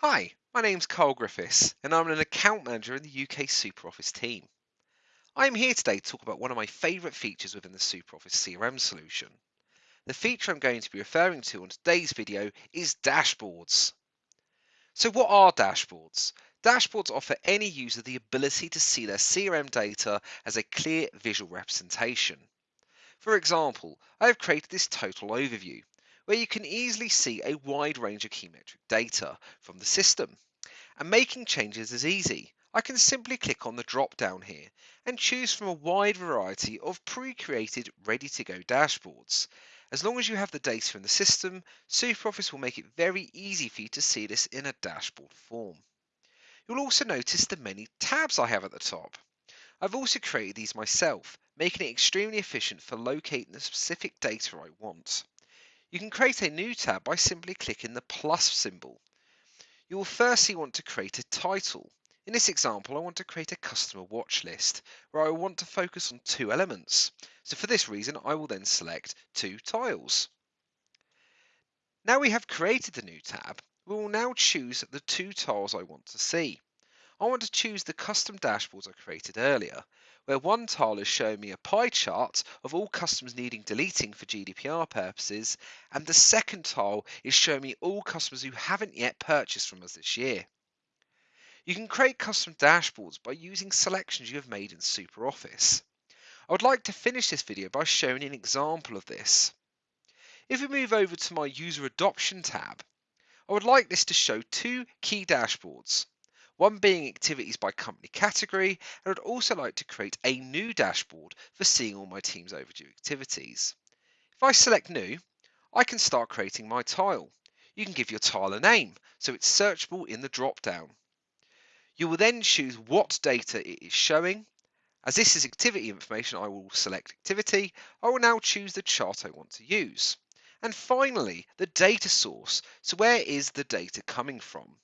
Hi, my name's Carl Griffiths, and I'm an account manager in the UK SuperOffice team. I'm here today to talk about one of my favourite features within the SuperOffice CRM solution. The feature I'm going to be referring to on today's video is dashboards. So what are dashboards? Dashboards offer any user the ability to see their CRM data as a clear visual representation. For example, I have created this total overview where you can easily see a wide range of key metric data from the system. And making changes is easy. I can simply click on the drop down here and choose from a wide variety of pre-created ready-to-go dashboards. As long as you have the data in the system, SuperOffice will make it very easy for you to see this in a dashboard form. You'll also notice the many tabs I have at the top. I've also created these myself, making it extremely efficient for locating the specific data I want. You can create a new tab by simply clicking the plus symbol. You will firstly want to create a title. In this example, I want to create a customer watch list where I want to focus on two elements. So for this reason, I will then select two tiles. Now we have created the new tab, we will now choose the two tiles I want to see. I want to choose the custom dashboards I created earlier, where one tile is showing me a pie chart of all customers needing deleting for GDPR purposes, and the second tile is showing me all customers who haven't yet purchased from us this year. You can create custom dashboards by using selections you have made in SuperOffice. I would like to finish this video by showing an example of this. If we move over to my user adoption tab, I would like this to show two key dashboards one being activities by company category, and I'd also like to create a new dashboard for seeing all my team's overdue activities. If I select new, I can start creating my tile. You can give your tile a name, so it's searchable in the drop-down. You will then choose what data it is showing. As this is activity information, I will select activity. I will now choose the chart I want to use. And finally, the data source. So where is the data coming from?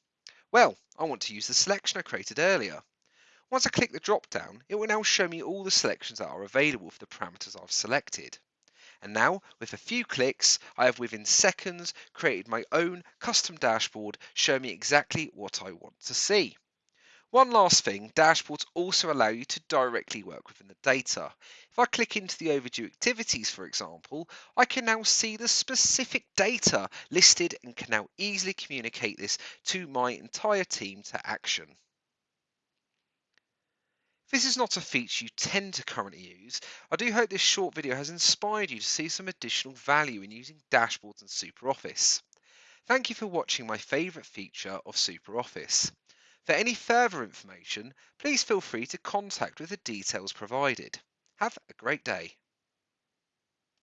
Well, I want to use the selection I created earlier. Once I click the drop down, it will now show me all the selections that are available for the parameters I've selected. And now, with a few clicks, I have within seconds created my own custom dashboard showing me exactly what I want to see. One last thing, dashboards also allow you to directly work within the data. If I click into the overdue activities, for example, I can now see the specific data listed and can now easily communicate this to my entire team to action. This is not a feature you tend to currently use, I do hope this short video has inspired you to see some additional value in using dashboards and SuperOffice. Thank you for watching my favourite feature of SuperOffice. For any further information, please feel free to contact with the details provided. Have a great day.